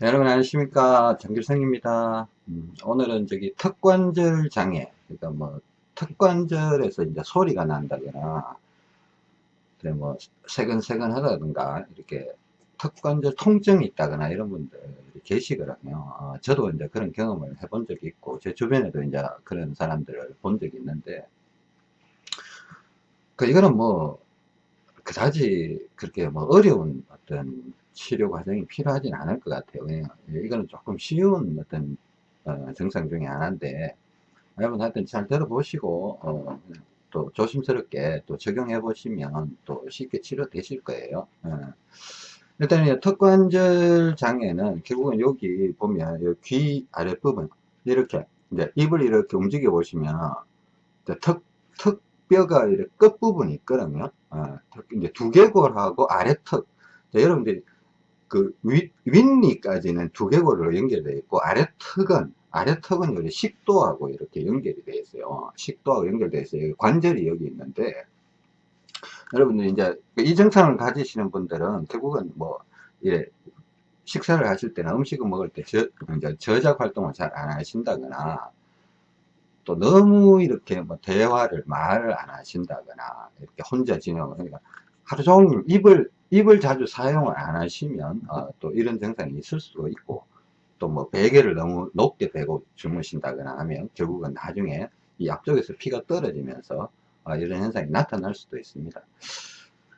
네, 여러분 안녕하십니까? 정길성입니다. 음, 오늘은 저기 턱관절 장애 그러니까 뭐 턱관절에서 이제 소리가 난다거나 뭐 세근세근 하다든가 이렇게 턱관절 통증이 있다거나 이런 분들 계시거든요. 어, 저도 이제 그런 경험을 해본 적이 있고 제 주변에도 이제 그런 사람들을 본 적이 있는데 그 이거는 뭐 그다지 그렇게 뭐 어려운 어떤 치료 과정이 필요하진 않을 것 같아요. 이거는 조금 쉬운 어떤 어, 증상 중에 하나인데 여러분 하여튼 잘 들어보시고 어, 또 조심스럽게 또 적용해 보시면 또 쉽게 치료되실 거예요. 어. 일단 턱관절 장애는 결국은 여기 보면 귀 아랫부분 이렇게 이제 입을 이렇게 움직여 보시면 턱, 턱뼈가 이렇게 끝부분이 있거든요. 어, 이제 두개골하고 아래턱 여러분들이 그 윗, 윗니까지는 두개골로 연결되어 있고 아래 턱은 아래 턱은 여기 식도하고 이렇게 연결이 되어 있어요. 식도하고 연결되어 있어요. 관절이 여기 있는데 여러분들 이제 이 증상을 가지시는 분들은 결국은 뭐 이래 식사를 하실 때나 음식을 먹을 때 저, 이제 저작 활동을 잘 안 하신다거나 또 너무 이렇게 뭐 대화를 말을 안 하신다거나 이렇게 혼자 지내고 그러니까 하루 종일 입을 입을 자주 사용을 안 하시면 어, 또 이런 증상이 있을 수도 있고 또 뭐 베개를 너무 높게 베고 주무신다거나 하면 결국은 나중에 이 앞쪽에서 피가 떨어지면서 어, 이런 현상이 나타날 수도 있습니다.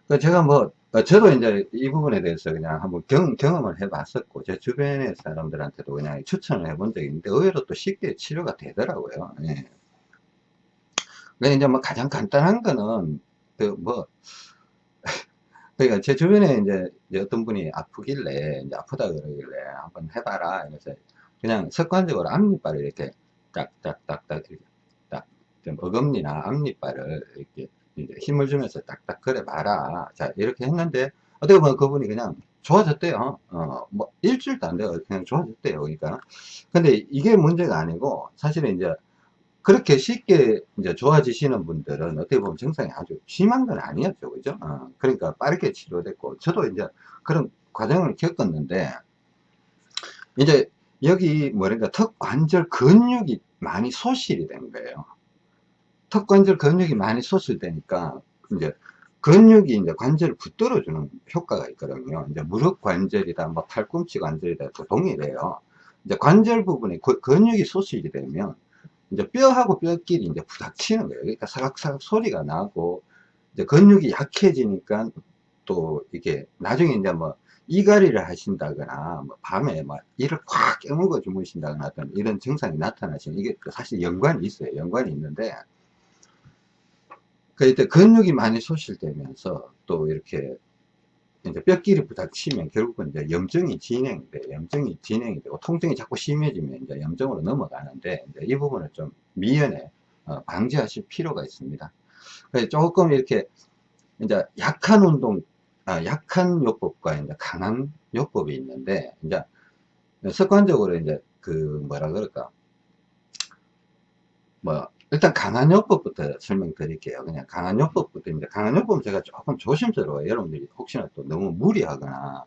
그 제가 뭐 어, 저도 이제 이 부분에 대해서 그냥 한번 경, 경험을 해 봤었고 제 주변의 사람들한테도 그냥 추천을 해본 적이 있는데 의외로 또 쉽게 치료가 되더라고요. 예. 근데 이제 뭐 가장 간단한 거는 그뭐 그러니까 제 주변에 이제 어떤 분이 아프길래 이제 아프다 그러길래 한번 해봐라 이래서 그냥 습관적으로 앞니빨을 이렇게 딱딱딱딱 이렇게 딱좀 어금니나 앞니빨을 이렇게 힘을 주면서 딱딱 그래 봐라. 자 이렇게 했는데 어떻게 보면 그분이 그냥 좋아졌대요. 어뭐 일주일도 안 돼요. 그냥 좋아졌대요. 그러니까. 근데 이게 문제가 아니고 사실은 이제 그렇게 쉽게 이제 좋아지시는 분들은 어떻게 보면 증상이 아주 심한 건 아니었죠. 그죠? 어, 그러니까 빠르게 치료됐고, 저도 이제 그런 과정을 겪었는데, 이제 여기 뭐랄까 턱 관절 근육이 많이 소실이 된 거예요. 턱 관절 근육이 많이 소실되니까, 이제 근육이 이제 관절을 붙들어 주는 효과가 있거든요. 이제 무릎 관절이다, 뭐 팔꿈치 관절이다, 동일해요. 이제 관절 부분에 근육이 소실이 되면, 이제 뼈하고 뼈끼리 이제 부닥치는 거예요. 그러니까 사각사각 소리가 나고, 이제 근육이 약해지니까 또 이게 나중에 이제 뭐 이갈이를 하신다거나 뭐 밤에 막 이를 꽉 깨물고 주무신다거나 어떤 이런 증상이 나타나시는 이게 사실 연관이 있어요. 연관이 있는데 그때 근육이 많이 소실되면서 또 이렇게 이제 뼈끼리 부닥치면 결국은 이제 염증이 진행돼 염증이 진행이 되고 통증이 자꾸 심해지면 이제 염증으로 넘어가는데 이 부분을 좀 미연에 어, 방지하실 필요가 있습니다. 그래서 조금 이렇게 이제 약한 운동, 아, 약한 요법과 이제 강한 요법이 있는데 이제 습관적으로 이제 그 뭐라 그럴까 뭐 일단 강한요법부터 설명드릴게요. 그냥 강한요법부터 이제 강한요법은 제가 조금 조심스러워요. 여러분들이 혹시나 또 너무 무리하거나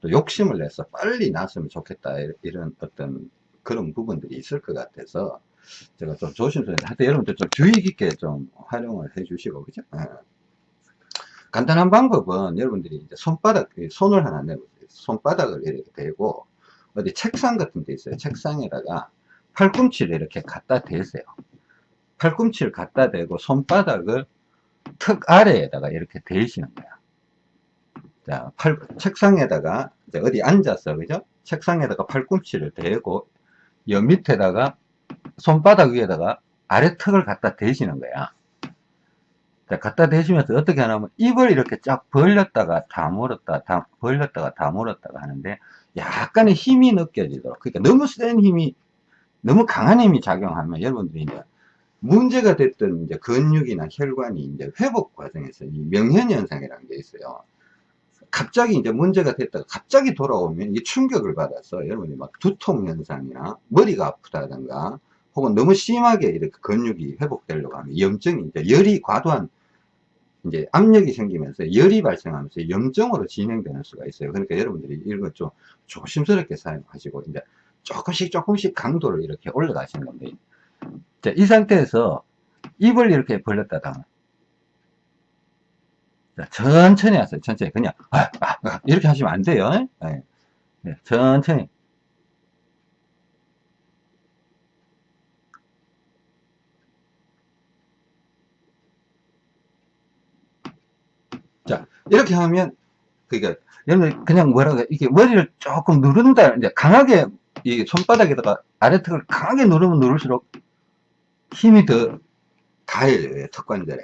또 욕심을 내서 빨리 났으면 좋겠다 이런 어떤 그런 부분들이 있을 것 같아서 제가 좀 조심스러운데 하여튼 여러분들 좀 주의 깊게 좀 활용을 해 주시고 그죠? 네. 간단한 방법은 여러분들이 이제 손바닥 손을 하나 내보세요. 손바닥을 이렇게 대고 어디 책상 같은 데 있어요. 책상에다가 팔꿈치를 이렇게 갖다 대세요. 팔꿈치를 갖다 대고 손바닥을 턱 아래에다가 이렇게 대시는 거야. 자, 팔, 책상에다가 어디 앉아서, 그죠? 책상에다가 팔꿈치를 대고, 여 밑에다가 손바닥 위에다가 아래 턱을 갖다 대시는 거야. 자, 갖다 대시면서 어떻게 하냐면 입을 이렇게 쫙 벌렸다가 다물었다, 다 벌렸다가 다물었다가 하는데 약간의 힘이 느껴지도록. 그러니까 너무 센 힘이, 너무 강한 힘이 작용하면 여러분들이 이제 문제가 됐던 이제 근육이나 혈관이 이제 회복 과정에서 이 명현현상이라는 게 있어요. 갑자기 이제 문제가 됐다가 갑자기 돌아오면 이 충격을 받아서 여러분이 막 두통 현상이나 머리가 아프다든가 혹은 너무 심하게 이렇게 근육이 회복되려고 하면 염증이 이제 열이 과도한 이제 압력이 생기면서 열이 발생하면서 염증으로 진행되는 수가 있어요. 그러니까 여러분들이 이런 거좀 조심스럽게 사용하시고 이제 조금씩 조금씩 강도를 이렇게 올려가시는 겁니다. 자, 이 상태에서 입을 이렇게 벌렸다가 자, 천천히 하세요. 천천히 그냥 아, 아, 아, 이렇게 하시면 안 돼요. 네. 네, 천천히 자, 이렇게 하면, 그니까, 여러분, 그냥 뭐라고, 이게 머리를 조금 누른다, 이제 강하게, 이 손바닥에다가 아래턱을 강하게 누르면 누를수록 힘이 더 가해져요, 턱관절에.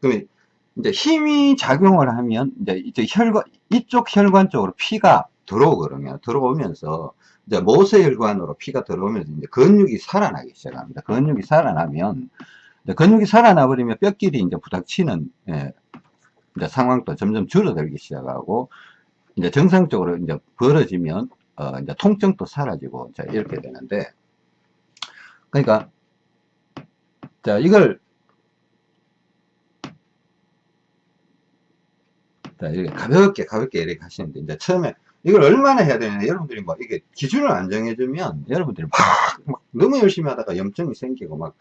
그러면, 이제 힘이 작용을 하면, 이제, 이제 혈관, 이쪽 혈관 쪽으로 피가 들어오거든요. 들어오면서, 이제 모세혈관으로 피가 들어오면서 이제 근육이 살아나기 시작합니다. 근육이 살아나면, 근육이 살아나 버리면 뼈끼리 이제 부닥치는, 예, 이제 상황도 점점 줄어들기 시작하고 이제 정상적으로 이제 벌어지면 어 이제 통증도 사라지고 자 이렇게 되는데 그러니까 자 이걸 자 이렇게 가볍게 가볍게 이렇게 하시는데 이제 처음에 이걸 얼마나 해야 되냐 여러분들이 뭐 이게 기준을 안 정해주면 여러분들이 막, 막 너무 열심히 하다가 염증이 생기고 막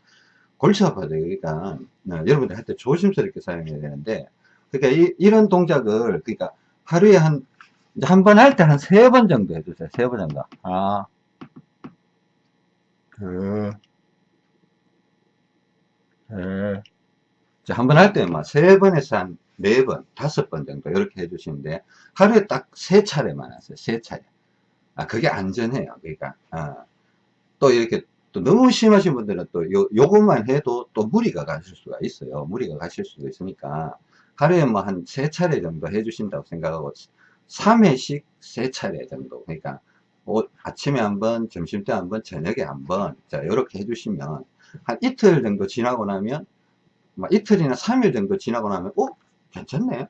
골치 아파요 그러니까 어, 여러분들 할 때 조심스럽게 사용해야 되는데 그러니까 이, 런 동작을 그러니까 하루에 한 한 번 할 때 한 세 번 정도 해주세요. 세 번 정도. 아, 그, 그. 한번 할때막세 번에서 한 네 번, 다섯 번 정도 이렇게 해주시는데 하루에 딱 세 차례만 하세요. 세 차례. 아, 그게 안전해요. 그러니까 아, 또 이렇게 또 너무 심하신 분들은 또 요, 요것만 해도 또 무리가 가실 수가 있어요. 무리가 가실 수도 있으니까 하루에 뭐 한 세 차례 정도 해주신다고 생각하고 3회씩 세 차례 정도 그러니까 아침에 한 번 점심 때 한 번 저녁에 한 번 자 이렇게 해주시면 한 이틀 정도 지나고 나면 뭐 이틀이나 3일 정도 지나고 나면 어? 괜찮네.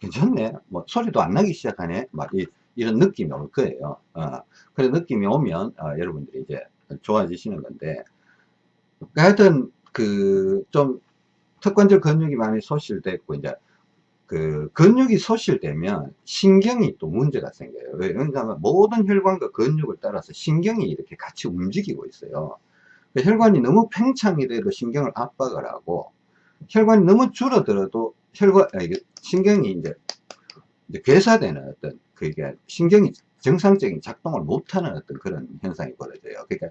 괜찮네. 뭐 소리도 안 나기 시작하네. 막 이, 이런 느낌이 올 거예요. 어, 그런 느낌이 오면 어, 여러분들이 이제 좋아지시는 건데. 하여튼 그 좀 턱관절 근육이 많이 소실됐고 이제 그 근육이 소실되면 신경이 또 문제가 생겨요. 왜냐하면 모든 혈관과 근육을 따라서 신경이 이렇게 같이 움직이고 있어요. 그 혈관이 너무 팽창이 돼도 신경을 압박을 하고 혈관이 너무 줄어들어도 혈관 아, 신경이 이제, 괴사되는 어떤 그게 신경이 정상적인 작동을 못하는 어떤 그런 현상이 벌어져요. 그러니까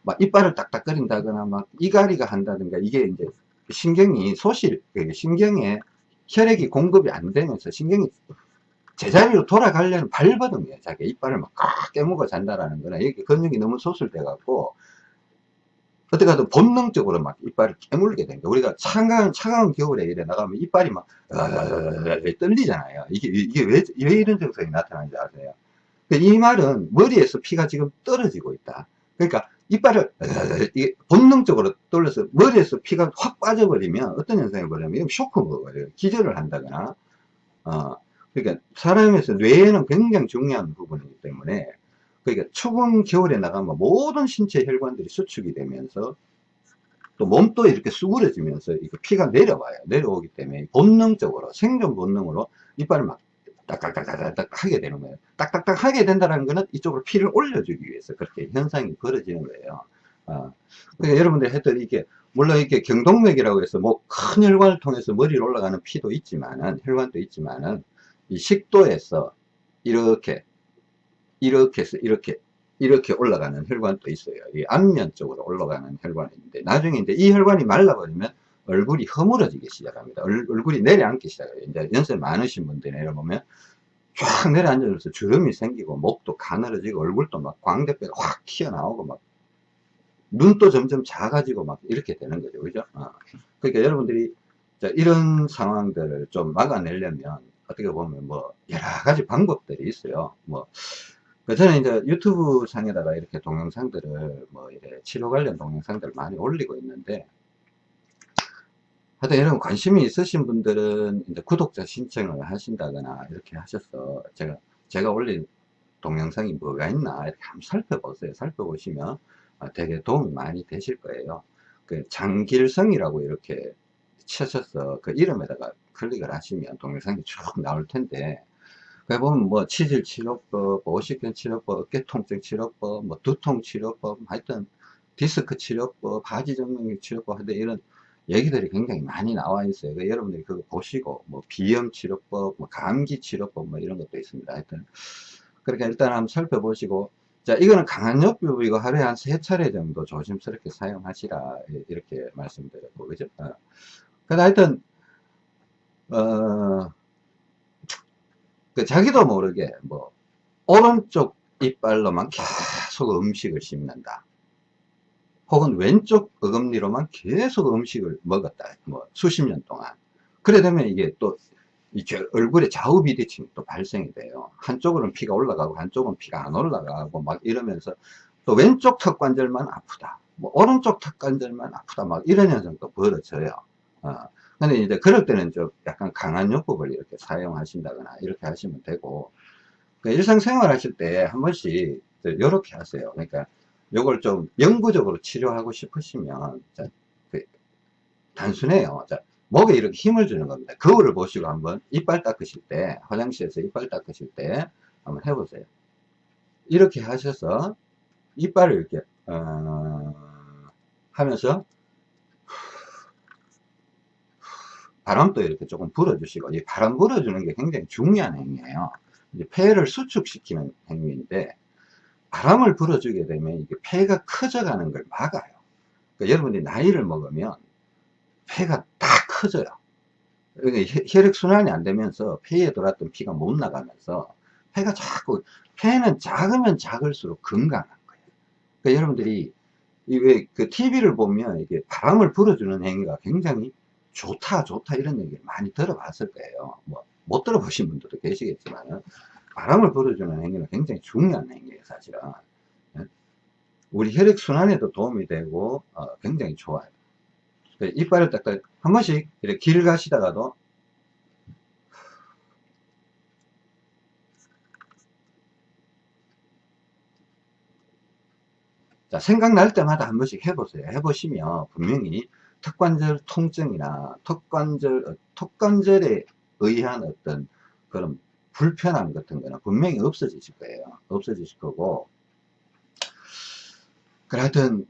막 이빨을 딱딱거린다거나 막 이갈이가 한다든가 이게 이제 신경이 소실, 그 신경에 혈액이 공급이 안 되면서 신경이 제자리로 돌아가려는 발버둥이에요. 자기 이빨을 막 깨물고 잔다라는 거는 이게 근육이 너무 소실돼 갖고 어떻게 하든 본능적으로 막 이빨을 깨물게 됩니다. 우리가 차가운, 차가운 겨울에 이래 나가면 이빨이 막, 떨리잖아요. 이게, 이게 왜, 왜 이런 증상이 나타나는지 아세요? 그이 말은 머리에서 피가 지금 떨어지고 있다. 그러니까 이빨을 본능적으로 돌려서 머리에서 피가 확 빠져버리면 어떤 현상이 벌어냐면 쇼크가 버려요. 기절을 한다거나 어 그러니까 사람에서 뇌에는 굉장히 중요한 부분이기 때문에 그러니까 추운 겨울에 나가면 모든 신체 혈관들이 수축이 되면서 또 몸도 이렇게 수그러지면서 피가 내려와요. 내려오기 때문에 본능적으로 생존 본능으로 이빨을 막 딱딱딱딱딱 하게 되는 거예요. 딱딱딱 하게 된다는 거는 이쪽으로 피를 올려주기 위해서 그렇게 현상이 벌어지는 거예요. 어. 그러니까 여러분들 했던 이게, 물론 이게 경동맥이라고 해서 뭐 큰 혈관을 통해서 머리로 올라가는 피도 있지만은, 혈관도 있지만은, 이 식도에서 이렇게, 이렇게 해서 이렇게, 이렇게 올라가는 혈관도 있어요. 이 안면 쪽으로 올라가는 혈관이 있는데, 나중에 이제 이 혈관이 말라버리면 얼굴이 허물어지기 시작합니다. 얼, 굴이 내려앉기 시작해요. 이제 연세 많으신 분들 내려보면 쫙 내려앉아서 주름이 생기고 목도 가늘어지고 얼굴도 막 광대뼈가 확 튀어나오고 막 눈도 점점 작아지고 막 이렇게 되는 거죠. 그죠? 어. 그러니까 여러분들이 이런 상황들을 좀 막아내려면 어떻게 보면 뭐 여러 가지 방법들이 있어요. 뭐 저는 이제 유튜브 상에다가 이렇게 동영상들을 뭐 이래 치료 관련 동영상들을 많이 올리고 있는데 하여튼 여러분 관심이 있으신 분들은 이제 구독자 신청을 하신다거나 이렇게 하셔서 제가 제가 올린 동영상이 뭐가 있나 이렇게 한번 살펴보세요. 살펴보시면 아, 되게 도움이 많이 되실 거예요. 그 장길성이라고 이렇게 치셔서 그 이름에다가 클릭을 하시면 동영상이 쭉 나올 텐데 그 보면 뭐 치질 치료법, 오십견 치료법, 어깨 통증 치료법, 뭐 두통 치료법, 하여튼 디스크 치료법, 바지 정맥류 치료법 하여튼 이런 얘기들이 굉장히 많이 나와 있어요. 그러니까 여러분들이 그거 보시고 뭐 비염 치료법, 뭐 감기 치료법 뭐 이런 것도 있습니다. 하여튼 그러니까 일단 한번 살펴보시고 자 이거는 강한 역뷰 이거 하루에 한 세 차례 정도 조심스럽게 사용하시라 이렇게 말씀드렸고 그죠? 어. 근데 하여튼 어, 그 자기도 모르게 뭐 오른쪽 이빨로만 계속 음식을 씹는다. 혹은 왼쪽 어금니로만 계속 음식을 먹었다. 뭐 수십 년 동안. 그래 되면 이게 또 얼굴에 좌우 비대칭이 또 발생이 돼요. 한쪽으로는 피가 올라가고 한쪽은 피가 안 올라가고 막 이러면서 또 왼쪽 턱 관절만 아프다. 뭐 오른쪽 턱 관절만 아프다. 막 이런 현상도 벌어져요. 어. 근데 이제 그럴 때는 좀 약간 강한 요법을 이렇게 사용하신다거나 이렇게 하시면 되고 그러니까 일상생활 하실 때 한 번씩 이렇게 하세요. 그러니까 요걸 좀 영구적으로 치료하고 싶으시면 자, 그 단순해요. 자, 목에 이렇게 힘을 주는 겁니다. 거울을 보시고 한번 이빨 닦으실 때 화장실에서 이빨 닦으실 때 한번 해보세요. 이렇게 하셔서 이빨을 이렇게 어, 하면서 바람도 이렇게 조금 불어주시고 이 바람 불어주는 게 굉장히 중요한 행위예요. 이제 폐를 수축시키는 행위인데 바람을 불어주게 되면 이게 폐가 커져가는 걸 막아요. 그러니까 여러분이 나이를 먹으면 폐가 다 커져요. 그러니까 혈액순환이 안 되면서 폐에 돌았던 피가 못 나가면서 폐가 자꾸 폐는 작으면 작을수록 건강한 거예요. 그러니까 여러분들이 이그 TV를 보면 이게 바람을 불어주는 행위가 굉장히 좋다 좋다 이런 얘기를 많이 들어봤을 거예요. 뭐 못 들어보신 분들도 계시겠지만 바람을 불어주는 행위는 굉장히 중요한 행위예요, 사실은. 예? 우리 혈액순환에도 도움이 되고, 어, 굉장히 좋아요. 이빨을 딱딱, 한 번씩 이렇게 길 가시다가도, 자, 생각날 때마다 한 번씩 해보세요. 해보시면 분명히 턱관절 통증이나 턱관절, 턱관절에 의한 어떤 그런 불편함 같은 거는 분명히 없어지실 거예요. 없어지실 거고. 그래, 하여튼,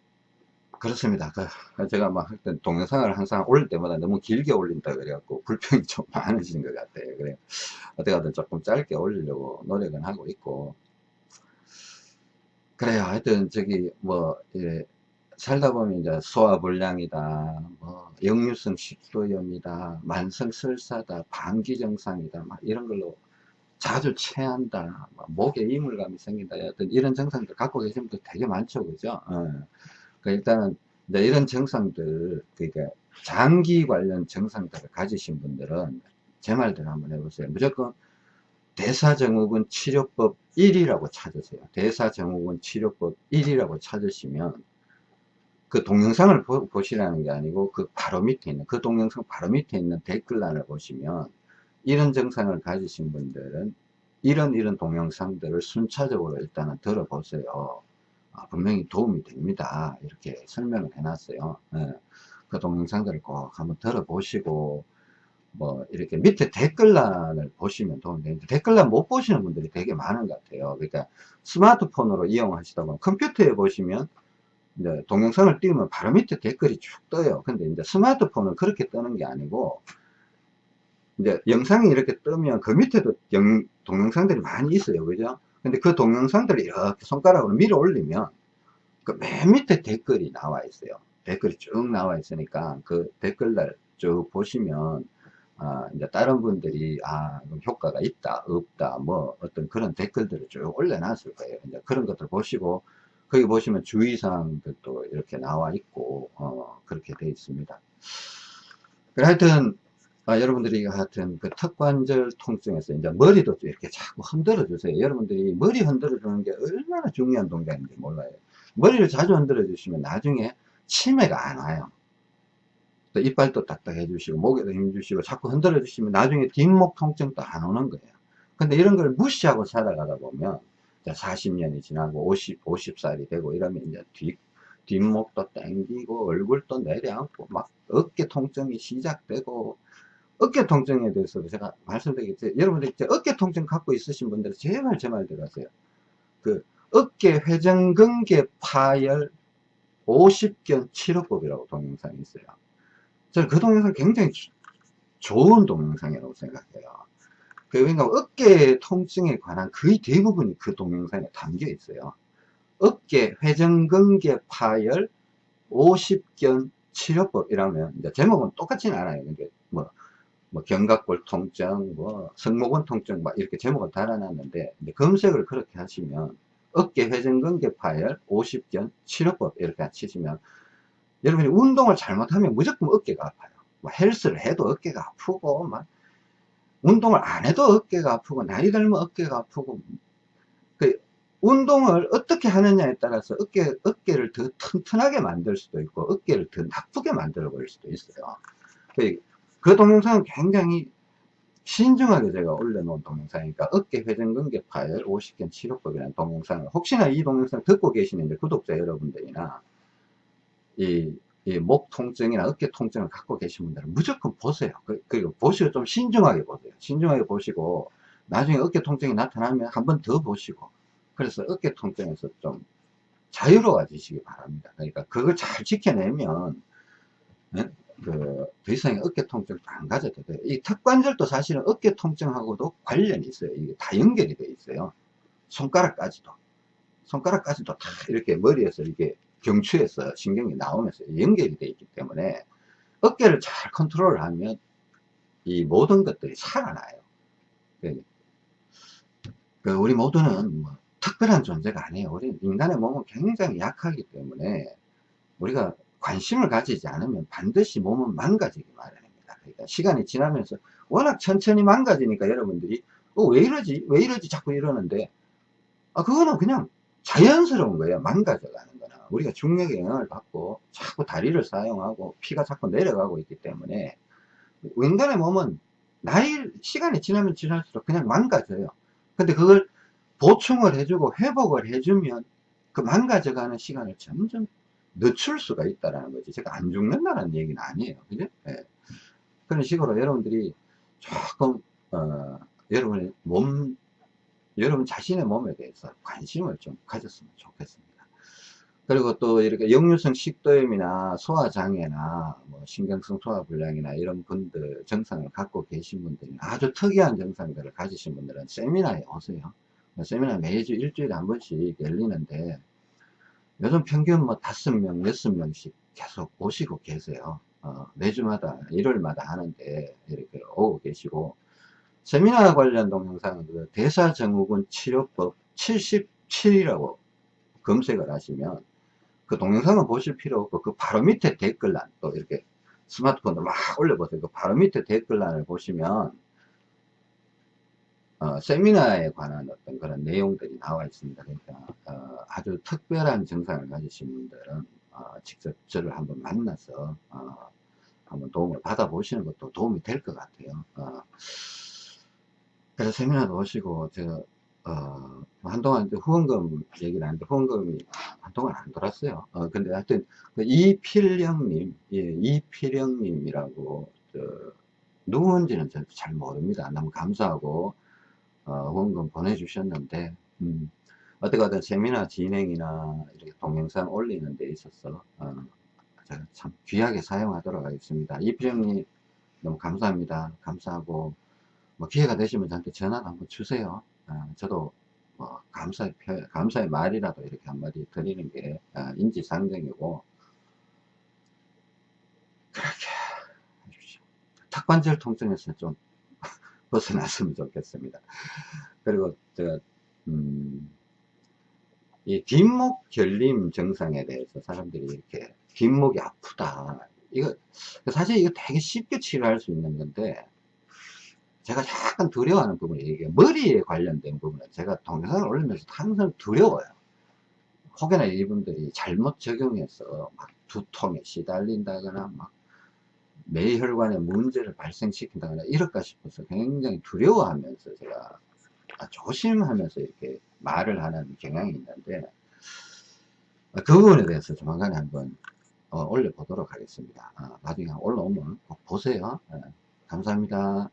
그렇습니다. 그, 제가 막 하여튼 동영상을 항상 올릴 때마다 너무 길게 올린다 그래갖고 불평이 좀 많으신 것 같아요. 그래. 어떻게든 조금 짧게 올리려고 노력은 하고 있고. 그래요. 하여튼, 저기, 뭐, 예, 살다 보면 이제 소화불량이다, 뭐, 역류성 식도염이다, 만성설사다, 방기증상이다, 막 이런 걸로 자주 체한다, 목에 이물감이 생긴다, 어떤 이런 증상들 갖고 계신 분들 되게 많죠, 그죠? 어. 그러니까 일단은 이런 증상들, 그러니까 장기 관련 증상들을 가지신 분들은 제 말대로 한번 해보세요. 무조건 대사증후군 치료법 1이라고 찾으세요. 대사증후군 치료법 1이라고 찾으시면 그 동영상을 보, 보시라는 게 아니고 그 바로 밑에 있는 그 동영상 바로 밑에 있는 댓글란을 보시면 이런 증상을 가지신 분들은 이런 이런 동영상들을 순차적으로 일단은 들어보세요. 아, 분명히 도움이 됩니다. 이렇게 설명을 해놨어요. 네. 그 동영상들을 꼭 한번 들어보시고 뭐 이렇게 밑에 댓글란을 보시면 도움이 되는데 댓글란 못 보시는 분들이 되게 많은 것 같아요. 그러니까 스마트폰으로 이용하시다 보면 컴퓨터에 보시면 이제 동영상을 띄우면 바로 밑에 댓글이 쭉 떠요. 근데 이제 스마트폰은 그렇게 뜨는 게 아니고 이제 영상이 이렇게 뜨면 그 밑에도 영, 동영상들이 많이 있어요. 그죠? 근데 그 동영상들을 이렇게 손가락으로 밀어 올리면 그 맨 밑에 댓글이 나와 있어요. 댓글이 쭉 나와 있으니까 그 댓글들 쭉 보시면 아, 이제 다른 분들이 아 효과가 있다 없다 뭐 어떤 그런 댓글들을 쭉 올려놨을 거예요. 이제 그런 것들 보시고 거기 보시면 주의사항들도 이렇게 나와 있고 어, 그렇게 되어 있습니다. 하여튼 아, 여러분들이 하여튼 그 턱관절 통증에서 이제 머리도 이렇게 자꾸 흔들어 주세요. 여러분들이 머리 흔들어 주는 게 얼마나 중요한 동작인지 몰라요. 머리를 자주 흔들어 주시면 나중에 치매가 안 와요. 또 이빨도 딱딱해 주시고 목에도 힘 주시고 자꾸 흔들어 주시면 나중에 뒷목 통증도 안 오는 거예요. 근데 이런 걸 무시하고 살아가다 보면 40년이 지나고 50, 50살이 되고 이러면 이제 뒷, 뒷목도 땡기고 얼굴도 내려앉고 막 어깨 통증이 시작되고 어깨 통증에 대해서도 제가 말씀드리겠죠. 여러분들 이제 어깨 통증 갖고 있으신 분들은 제발 제 말 들어가세요. 그 어깨 회전근개 파열 50견 치료법이라고 동영상이 있어요. 저는 그 동영상 굉장히 좋은 동영상이라고 생각해요. 그러니까 어깨 통증에 관한 거의 대부분이 그 동영상에 담겨 있어요. 어깨 회전근개 파열 50견 치료법 이라면 이제 제목은 똑같지는 않아요. 이게 뭐, 뭐 견갑골 통증, 뭐 승모근 통증 막 이렇게 제목을 달아놨는데 검색을 그렇게 하시면 어깨 회전근개 파열 50견 치료법 이렇게 치시면 여러분이 운동을 잘못하면 무조건 어깨가 아파요. 뭐 헬스를 해도 어깨가 아프고 막 운동을 안 해도 어깨가 아프고 나이 들면 어깨가 아프고 그 운동을 어떻게 하느냐에 따라서 어깨, 어깨를 더 튼튼하게 만들 수도 있고 어깨를 더 나쁘게 만들어 버릴 수도 있어요. 그, 그 동영상은 굉장히 신중하게 제가 올려놓은 동영상이니까 어깨 회전근개 파열 50견 치료법이라는 동영상을 혹시나 이 동영상 듣고 계시는 구독자 여러분들이나 이, 이 목 통증이나 어깨 통증을 갖고 계신 분들은 무조건 보세요. 그, 그리고 보시고 좀 신중하게 보세요. 신중하게 보시고 나중에 어깨 통증이 나타나면 한 번 더 보시고 그래서 어깨 통증에서 좀 자유로워지시기 바랍니다. 그러니까 그걸 잘 지켜내면 네? 그, 더 이상 어깨 통증도 안 가져도 돼요. 이 턱관절도 사실은 어깨 통증하고도 관련이 있어요. 이게 다 연결이 돼 있어요. 손가락까지도. 손가락까지도 다 이렇게 머리에서 이게 경추에서 신경이 나오면서 연결이 되어 있기 때문에 어깨를 잘 컨트롤 하면 이 모든 것들이 살아나요. 그, 그 우리 모두는 뭐 특별한 존재가 아니에요. 우리 인간의 몸은 굉장히 약하기 때문에 우리가 관심을 가지지 않으면 반드시 몸은 망가지기 마련입니다. 그러니까 시간이 지나면서 워낙 천천히 망가지니까 여러분들이 어, 왜 이러지? 왜 이러지? 자꾸 이러는데 아, 그거는 그냥 자연스러운 거예요. 망가져가는. 우리가 중력의 영향을 받고 자꾸 다리를 사용하고 피가 자꾸 내려가고 있기 때문에 인간의 몸은 나이, 시간이 지나면 지날수록 그냥 망가져요. 근데 그걸 보충을 해주고 회복을 해주면 그 망가져가는 시간을 점점 늦출 수가 있다는 거지. 제가 안 죽는다는 얘기는 아니에요. 그죠? 네. 그런 식으로 여러분들이 조금, 어, 여러분의 몸, 여러분 자신의 몸에 대해서 관심을 좀 가졌으면 좋겠습니다. 그리고 또 이렇게 역류성 식도염이나 소화장애나 뭐 신경성 소화불량이나 이런 분들 증상을 갖고 계신 분들이 아주 특이한 증상들을 가지신 분들은 세미나에 오세요. 세미나 매주 일주일에 한 번씩 열리는데 요즘 평균 뭐 다섯 명, 여섯 명씩 계속 오시고 계세요. 어, 매주마다, 일요일마다 하는데 이렇게 오고 계시고 세미나 관련 동영상은 그 대사증후군 치료법 77이라고 검색을 하시면 그 동영상은 보실 필요 없고 그 바로 밑에 댓글란 또 이렇게 스마트폰으로 막 올려보세요. 그 바로 밑에 댓글란을 보시면 어, 세미나에 관한 어떤 그런 내용들이 나와 있습니다. 그러니까 어, 아주 특별한 증상을 가지신 분들은 어, 직접 저를 한번 만나서 어, 한번 도움을 받아보시는 것도 도움이 될 것 같아요. 어, 그래서 세미나도 오시고 제가 어, 한동안 후원금 얘기를 하는데 후원금이 한동안 안 돌았어요. 어, 근데 하여튼 그 이필령님, 예, 이필령님이라고 누군지는 잘 모릅니다. 너무 감사하고 어, 후원금 보내주셨는데 음, 어떻게든 세미나 진행이나 이렇게 동영상 올리는 데 있어서 어, 제가 참 귀하게 사용하도록 하겠습니다. 이필영님 너무 감사합니다. 감사하고 뭐 기회가 되시면 저한테 전화도 한번 주세요. 어, 저도 뭐 감사의 표, 감사의 말이라도 이렇게 한마디 드리는 게 어, 인지상정이고 그렇게 해주십시오. 턱관절 통증에서 좀 벗어났으면 좋겠습니다. 그리고 제가 음, 이 뒷목 결림 증상에 대해서 사람들이 이렇게 뒷목이 아프다. 이거 사실 이거 되게 쉽게 치료할 수 있는 건데 제가 약간 두려워하는 부분이 이게 머리에 관련된 부분은 제가 동영상을 올리면서 항상 두려워요. 혹여나 이분들이 잘못 적용해서 막 두통에 시달린다거나 막 뇌혈관에 문제를 발생시킨다거나 이럴까 싶어서 굉장히 두려워하면서 제가 조심하면서 이렇게 말을 하는 경향이 있는데 그 부분에 대해서 조만간에 한번 어, 올려보도록 하겠습니다. 아, 나중에 올라오면 꼭 보세요. 네, 감사합니다.